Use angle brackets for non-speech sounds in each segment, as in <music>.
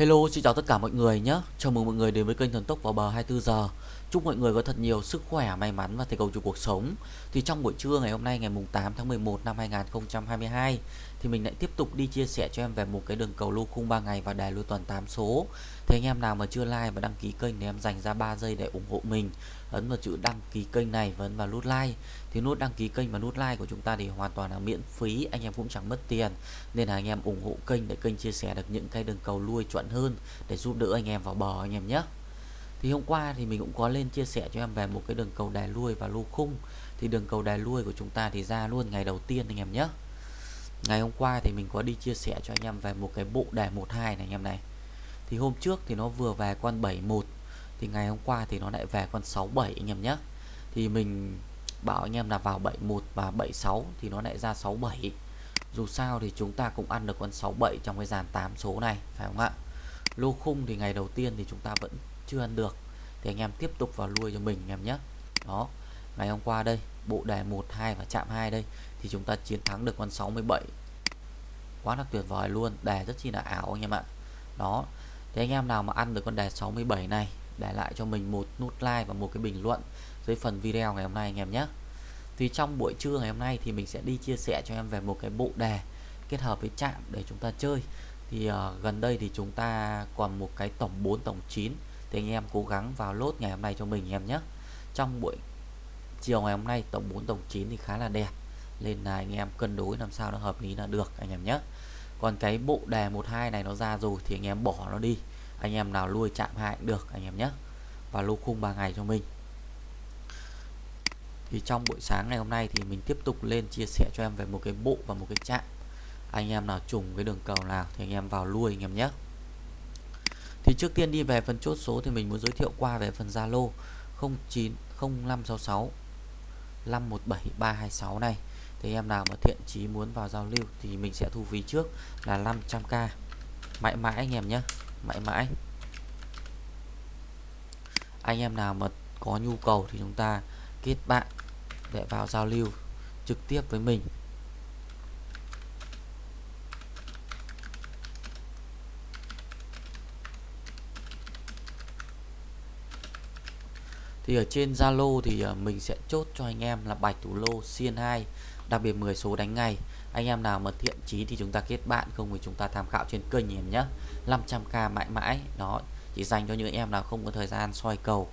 Hello, xin chào tất cả mọi người nhé. Chào mừng mọi người đến với kênh Thần Tốc vào bờ 24 giờ. Chúc mọi người có thật nhiều sức khỏe, may mắn và thành công trong cuộc sống. Thì trong buổi trưa ngày hôm nay ngày mùng 8 tháng 11 năm 2022 thì mình lại tiếp tục đi chia sẻ cho em về một cái đường cầu lô khung 3 ngày và đề lô tuần 8 số. Thế anh em nào mà chưa like và đăng ký kênh thì em dành ra 3 giây để ủng hộ mình. Ấn vào chữ đăng ký kênh này và ấn vào nút like. Thì nút đăng ký kênh và nút like của chúng ta thì hoàn toàn là miễn phí, anh em cũng chẳng mất tiền. Nên là anh em ủng hộ kênh để kênh chia sẻ được những cái đường cầu lui chuẩn hơn để giúp đỡ anh em vào bờ anh em nhé. Thì hôm qua thì mình cũng có lên chia sẻ cho em về một cái đường cầu đài lui và lô khung. Thì đường cầu đài lui của chúng ta thì ra luôn ngày đầu tiên anh em nhé. Ngày hôm qua thì mình có đi chia sẻ cho anh em về một cái bộ đề 12 này anh em này. Thì hôm trước thì nó vừa về con 71 thì ngày hôm qua thì nó lại về con 67 anh em nhé. Thì mình bảo anh em là vào 71 và 76 thì nó lại ra 67. Dù sao thì chúng ta cũng ăn được con 67 trong cái dàn 8 số này, phải không ạ? Lô khung thì ngày đầu tiên thì chúng ta vẫn chưa ăn được thì anh em tiếp tục vào nuôi cho mình anh em nhé đó, ngày hôm qua đây bộ đề 12 và chạm 2 đây thì chúng ta chiến thắng được con 67 quá là tuyệt vời luôn đề rất chi là ảo anh em ạ. Đó thì anh em nào mà ăn được con đề 67 này để lại cho mình một nút like và một cái bình luận dưới phần video ngày hôm nay anh em nhé. Thì trong buổi trưa ngày hôm nay thì mình sẽ đi chia sẻ cho em về một cái bộ đề kết hợp với chạm để chúng ta chơi. Thì uh, gần đây thì chúng ta còn một cái tổng 4 tổng 9 thì anh em cố gắng vào lốt ngày hôm nay cho mình em nhé. Trong buổi chiều ngày hôm nay, tổng 4 tổng 9 thì khá là đẹp. Nên là anh em cân đối làm sao nó hợp lý là được, anh em nhé. Còn cái bộ đề 12 này nó ra rồi thì anh em bỏ nó đi. Anh em nào nuôi chạm hại cũng được, anh em nhé. Và lô khung 3 ngày cho mình. Thì trong buổi sáng ngày hôm nay thì mình tiếp tục lên chia sẻ cho em về một cái bộ và một cái chạm. Anh em nào trùng cái đường cầu nào thì anh em vào lui anh em nhé. Thì trước tiên đi về phần chốt số thì mình muốn giới thiệu qua về phần Zalo 090566 517326 này. Thì em nào mà thiện chí muốn vào giao lưu thì mình sẽ thu phí trước là 500k mãi mãi anh em nhé, mãi mãi. Anh em nào mà có nhu cầu thì chúng ta kết bạn để vào giao lưu trực tiếp với mình. Thì ở trên Zalo thì ờ, mình sẽ chốt cho anh em là bạch thủ lô, xiên 2 đặc biệt 10 số đánh ngày anh em nào mà thiện chí thì chúng ta kết bạn, không thì chúng ta tham khảo trên kênh em nhé. 500k mãi mãi, đó, chỉ dành cho những em nào không có thời gian soi cầu,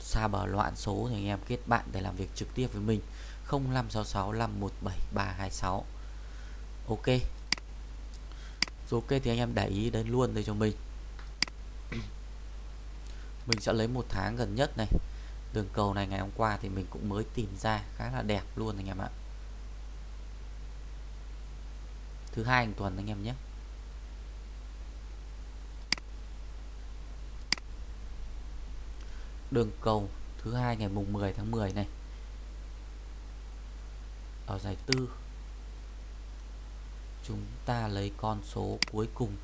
xa bờ loạn số thì anh em kết bạn để làm việc trực tiếp với mình. 0566 517 326 ok. Rồi ok, thì anh em để ý đến luôn đây cho mình. Mình sẽ lấy một tháng gần nhất này đường cầu này ngày hôm qua thì mình cũng mới tìm ra khá là đẹp luôn anh em ạ. Thứ hai hàng tuần anh em nhé. Đường cầu, thứ hai ngày mùng 10 tháng 10 này. Ở giải tư, chúng ta lấy con số cuối cùng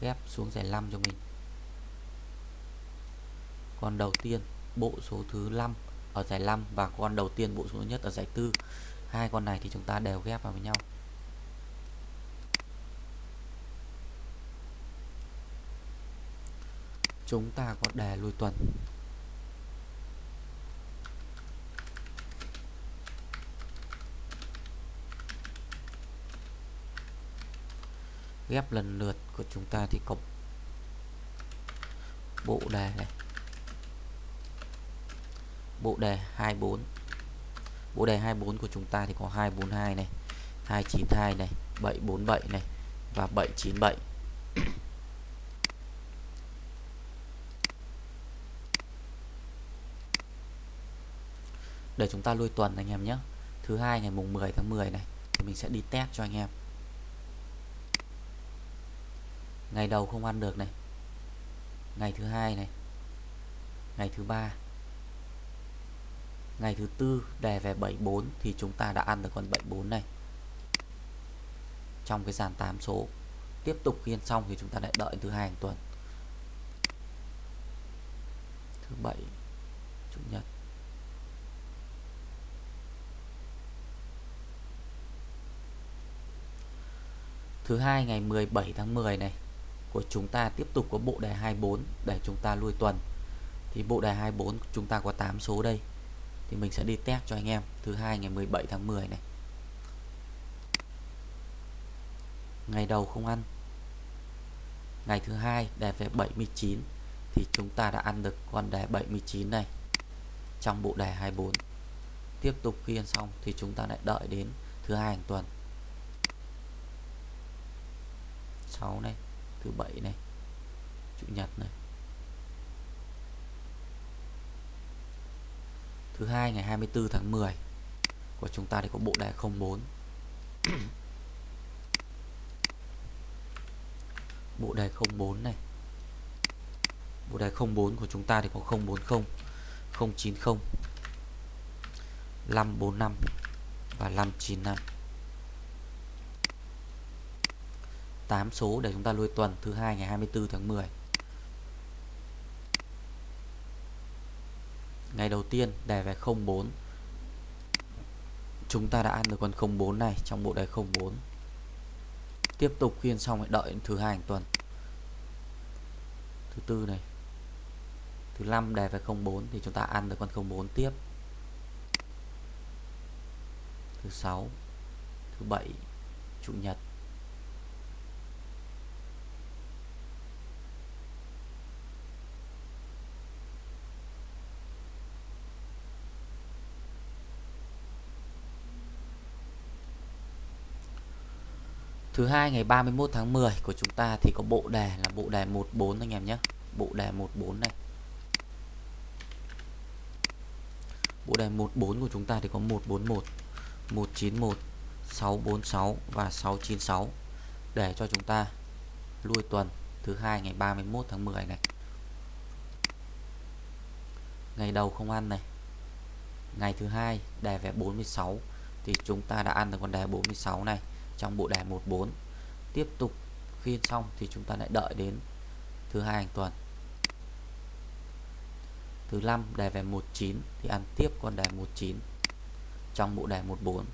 ghép xuống giải 5 cho mình con đầu tiên, bộ số thứ 5 ở giải 5 và con đầu tiên, bộ số nhất ở giải tư. Hai con này thì chúng ta đều ghép vào với nhau. Chúng ta có đề lùi tuần. Ghép lần lượt của chúng ta thì có bộ đề này bộ đề 24 bộ đề 24 của chúng ta thì có 242 này 292 này 747 này và 797 để chúng ta lui tuần anh em nhé. Thứ hai ngày mùng 10 tháng 10 này thì mình sẽ đi test cho anh em. Ngày đầu không ăn được này. Ngày thứ hai này. Ngày thứ ba ngày thứ tư, đề về 74 thì chúng ta đã ăn được con 74 này. Trong cái dàn 8 số, tiếp tục khiên xong thì chúng ta lại đợi thứ hai hàng tuần. Thứ bảy, chủ nhật. Thứ hai, ngày 17 tháng 10 này, của chúng ta tiếp tục có bộ đề 24 để chúng ta lui tuần. Thì bộ đề 24 chúng ta có 8 số đây thì mình sẽ đi test cho anh em thứ hai ngày 17 tháng 10 này. Ngày đầu không ăn. Ngày thứ hai đề về 79 thì chúng ta đã ăn được con đề 79 này trong bộ đề 24 tiếp tục khi ăn xong thì chúng ta lại đợi đến thứ hai hàng tuần. 6 này, thứ bảy này, chủ nhật này. Thứ hai, ngày 24 tháng 10 của chúng ta thì có bộ đề 04 <coughs> bộ đề 04 này. Bộ đề 04 của chúng ta thì có 040 090 545 và 595 8 số để chúng ta lui tuần, thứ hai, ngày 24 tháng 10 ngày đầu tiên, đề về 04 chúng ta đã ăn được con 04 này trong bộ đề 04 tiếp tục khiên xong lại đợi thứ hai tuần. Thứ tư này. Thứ năm đề về 04 thì chúng ta ăn được con 04 tiếp. Thứ sáu, thứ bảy, chủ nhật. Thứ hai ngày 31 tháng 10 của chúng ta thì có bộ đề là bộ đề 14 anh em nhé. Bộ đề 14 này. Bộ đề 14 của chúng ta thì có 141, 191, 646 và 696 để cho chúng ta lui tuần thứ hai ngày 31 tháng 10 này. Ngày đầu không ăn này. Ngày thứ hai đề về 46 thì chúng ta đã ăn được con đề 46 này trong bộ đề 14 tiếp tục khiên xong thì chúng ta lại đợi đến thứ hai hàng tuần. Thứ năm đề về 19 thì ăn tiếp con đề 19 trong bộ đề 14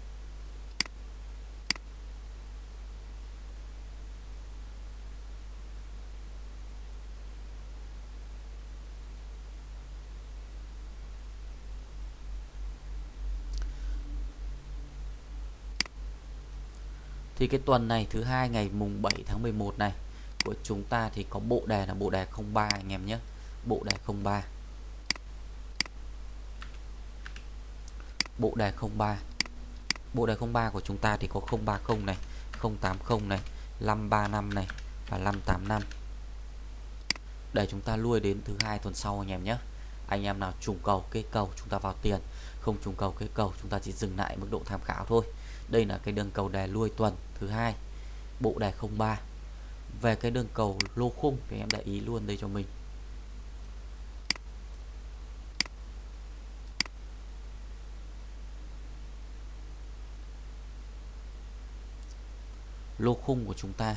thì cái tuần này, thứ hai ngày mùng 7 tháng 11 này, của chúng ta thì có bộ đề là bộ đề 03 anh em nhé. Bộ đề 03 bộ đề 03 bộ đề 03 của chúng ta thì có 030 này 080 này 535 này và 585 để chúng ta lui đến thứ hai tuần sau anh em nhé. Anh em nào trùng cầu cây cầu, chúng ta vào tiền. Không trùng cầu cây cầu, chúng ta chỉ dừng lại mức độ tham khảo thôi đây là cái đường cầu đề lui tuần thứ hai, bộ đề 03 về cái đường cầu lô khung thì em để ý luôn đây cho mình. Lô khung của chúng ta.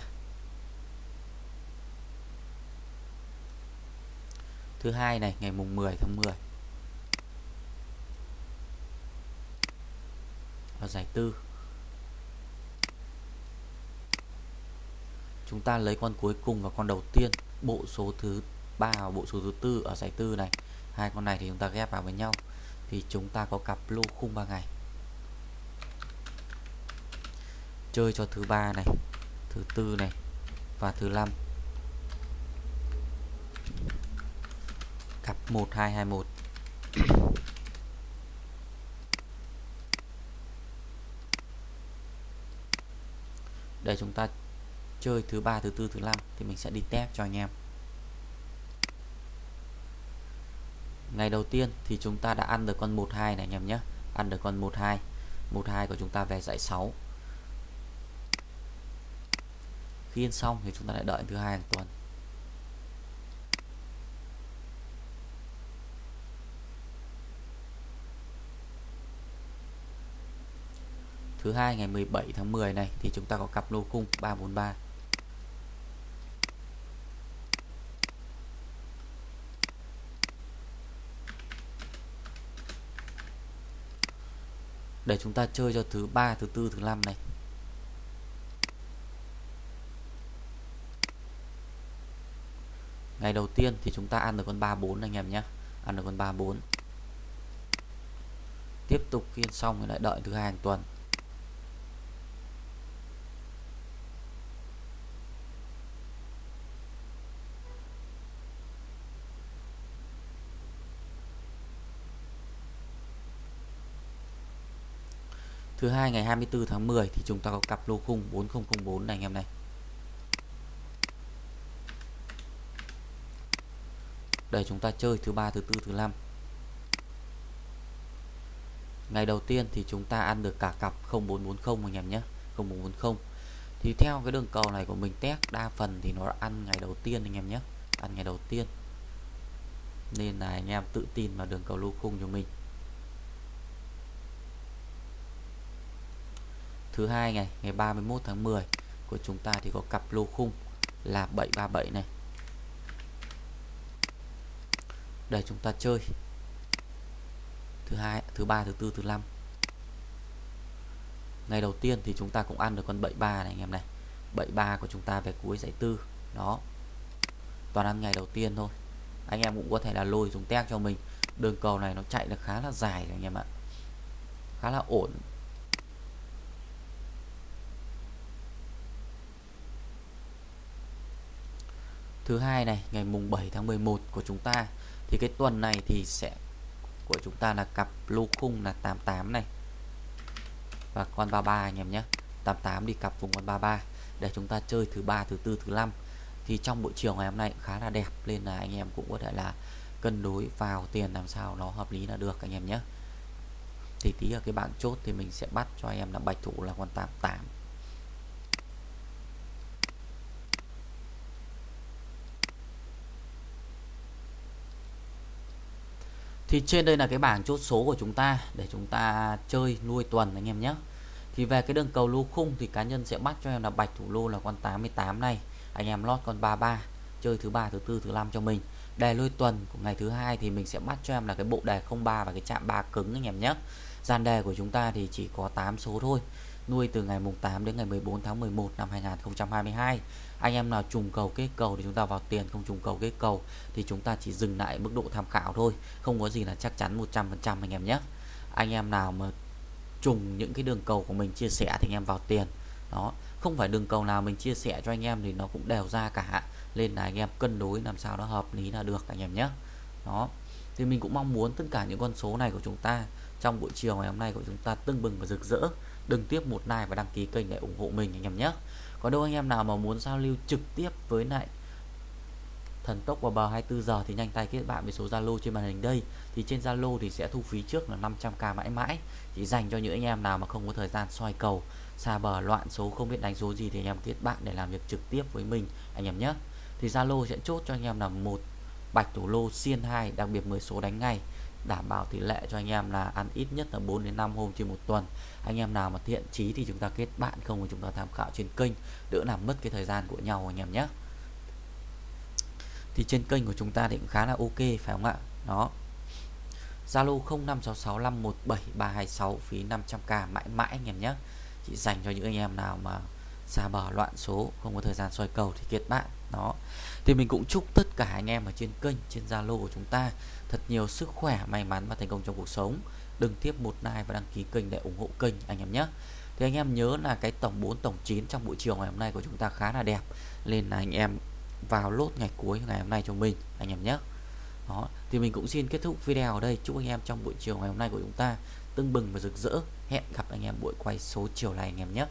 Thứ hai này, ngày mùng 10 tháng 10 và giải tư. Chúng ta lấy con cuối cùng và con đầu tiên, bộ số thứ ba và bộ số thứ tư ở giải tư này. Hai con này thì chúng ta ghép vào với nhau, thì chúng ta có cặp lô khung 3 ngày. Chơi cho thứ ba này, thứ tư này và thứ năm. Cặp 1221 để chúng ta chơi thứ ba, thứ tư, thứ năm thì mình sẽ đi test cho anh em. Ngày đầu tiên thì chúng ta đã ăn được con 12 này anh em nhé. Ăn được con 12 12 của chúng ta về dãy 6 khi ăn xong thì chúng ta lại đợi thứ hai hàng tuần. Thứ hai ngày 17 tháng 10 này thì chúng ta có cặp lô cung 343 để chúng ta chơi cho thứ ba, thứ tư, thứ năm này. Ngày đầu tiên thì chúng ta ăn được con 34 anh em nhé. Ăn được con 34 tiếp tục khiên xong rồi lại đợi thứ hai hàng tuần. Thứ hai ngày 24 tháng 10 thì chúng ta có cặp lô khung 4004 này anh em này. Để chúng ta chơi thứ ba, thứ tư, thứ năm. Ngày đầu tiên thì chúng ta ăn được cả cặp 0440 anh em nhé. 0440. Thì theo cái đường cầu này của mình test đa phần thì nó ăn ngày đầu tiên anh em nhé. Ăn ngày đầu tiên. Nên là anh em tự tin vào đường cầu lô khung cho mình. Thứ hai ngày ngày 31 tháng 10 của chúng ta thì có cặp lô khung là 737 này. Để chúng ta chơi. Thứ hai, thứ ba, thứ tư, thứ năm. Ngày đầu tiên thì chúng ta cũng ăn được con 73 này anh em này. 73 của chúng ta về cuối giải tư. Đó. Toàn ăn ngày đầu tiên thôi. Anh em cũng có thể là lôi dùng test cho mình. Đường cầu này nó chạy được khá là dài anh em ạ. Khá là ổn. Thứ hai này, ngày mùng 7 tháng 11 của chúng ta, thì cái tuần này thì sẽ của chúng ta là cặp lô khung là 88 này. Và con 33 anh em nhé 88 đi cặp vùng con 33 để chúng ta chơi thứ ba, thứ tư, thứ năm. Thì trong buổi chiều ngày hôm nay khá là đẹp, nên là anh em cũng có thể là cân đối vào tiền làm sao nó hợp lý là được anh em nhé. Thì tí ở cái bảng chốt thì mình sẽ bắt cho anh em là bạch thủ là con 88 thì trên đây là cái bảng chốt số của chúng ta để chúng ta chơi nuôi tuần anh em nhé. Thì về cái đường cầu lô khung thì cá nhân sẽ bắt cho em là bạch thủ lô là con 88 này, anh em lót con 33 chơi thứ ba, thứ tư, thứ năm cho mình. Đề nuôi tuần của ngày thứ hai thì mình sẽ bắt cho em là cái bộ đề 03 và cái chạm ba cứng anh em nhé. Gian đề của chúng ta thì chỉ có 8 số thôi nuôi từ ngày mùng 8 đến ngày 14 tháng 11 năm 2022 anh em nào trùng cầu kết cầu thì chúng ta vào tiền, không trùng cầu kết cầu thì chúng ta chỉ dừng lại mức độ tham khảo thôi, không có gì là chắc chắn 100% anh em nhé. Anh em nào mà trùng những cái đường cầu của mình chia sẻ thì anh em vào tiền. Đó, không phải đường cầu nào mình chia sẻ cho anh em thì nó cũng đều ra cả. Nên là anh em cân đối làm sao nó hợp lý là được anh em nhé. Đó, thì mình cũng mong muốn tất cả những con số này của chúng ta trong buổi chiều ngày hôm nay của chúng ta tưng bừng và rực rỡ đừng tiếp một like và đăng ký kênh để ủng hộ mình anh em nhé. Có đâu anh em nào mà muốn giao lưu trực tiếp với lại thần tốc vào bờ 24 giờ thì nhanh tay kết bạn với số Zalo trên màn hình đây. Thì trên Zalo thì sẽ thu phí trước là 500k mãi mãi. Chỉ dành cho những anh em nào mà không có thời gian soi cầu, xa bờ, loạn số, không biết đánh số gì thì anh em kết bạn để làm việc trực tiếp với mình, anh em nhé. Thì Zalo sẽ chốt cho anh em là một bạch thủ lô xiên 2 đặc biệt 10 số đánh ngay đảm bảo tỷ lệ cho anh em là ăn ít nhất là 4 đến 5 hôm trên một tuần. Anh em nào mà thiện chí thì chúng ta kết bạn, không thì chúng ta tham khảo trên kênh, đỡ làm mất cái thời gian của nhau anh em nhé. Thì trên kênh của chúng ta thì cũng khá là ok, phải không ạ? Đó. Zalo 0566517326 phí 500k mãi mãi anh em nhé. Chỉ dành cho những anh em nào mà xa bờ loạn số, không có thời gian soi cầu thì kiệt bạn. Đó. Thì mình cũng chúc tất cả anh em ở trên kênh, trên Zalo của chúng ta thật nhiều sức khỏe, may mắn và thành công trong cuộc sống. Đừng tiếp một like và đăng ký kênh để ủng hộ kênh anh em nhé. Thì anh em nhớ là cái tổng 4 tổng 9 trong buổi chiều ngày hôm nay của chúng ta khá là đẹp. Nên là anh em vào lốt ngày cuối ngày hôm nay cho mình, anh em nhé. Đó. Thì mình cũng xin kết thúc video ở đây. Chúc anh em trong buổi chiều ngày hôm nay của chúng ta tưng bừng và rực rỡ. Hẹn gặp anh em buổi quay số chiều này anh em nhé.